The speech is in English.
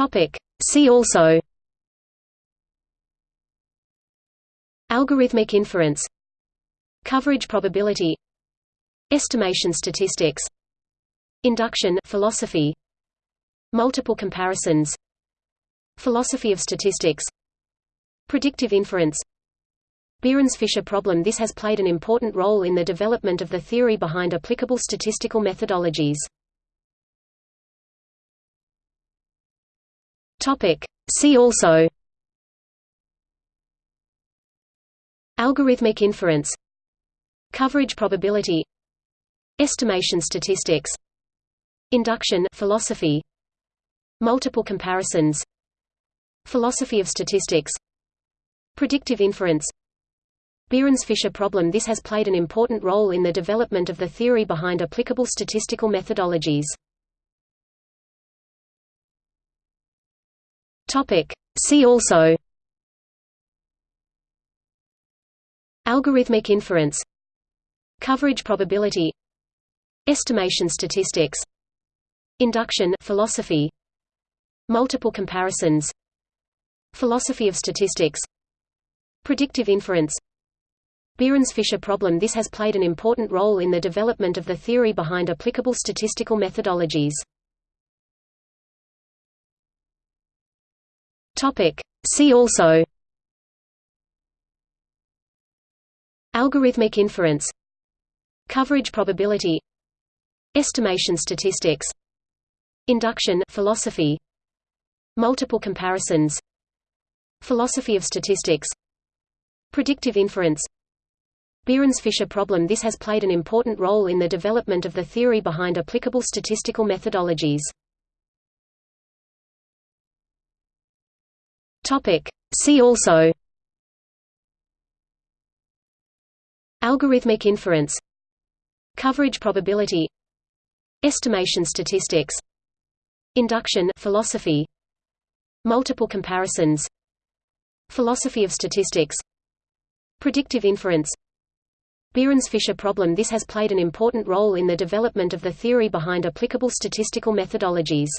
Topic. See also Algorithmic inference Coverage probability Estimation statistics Induction philosophy Multiple comparisons Philosophy of statistics Predictive inference Behrens-Fisher problem This has played an important role in the development of the theory behind applicable statistical methodologies. Topic. See also. Algorithmic inference. Coverage probability. Estimation statistics. Induction philosophy. Multiple comparisons. Philosophy of statistics. Predictive inference. Behrens-Fisher problem. This has played an important role in the development of the theory behind applicable statistical methodologies. Topic. See also. Algorithmic inference. Coverage probability. Estimation statistics. Induction philosophy. Multiple comparisons. Philosophy of statistics. Predictive inference. Behrens-Fisher problem. This has played an important role in the development of the theory behind applicable statistical methodologies. Topic. See also Algorithmic inference Coverage probability Estimation statistics Induction philosophy Multiple comparisons Philosophy of statistics Predictive inference Behrens-Fisher problem This has played an important role in the development of the theory behind applicable statistical methodologies. Topic. See also Algorithmic inference Coverage probability Estimation statistics Induction philosophy Multiple comparisons Philosophy of statistics Predictive inference Behrens-Fisher problem This has played an important role in the development of the theory behind applicable statistical methodologies.